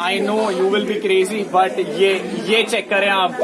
I know you will be crazy but ये ये check करें आप।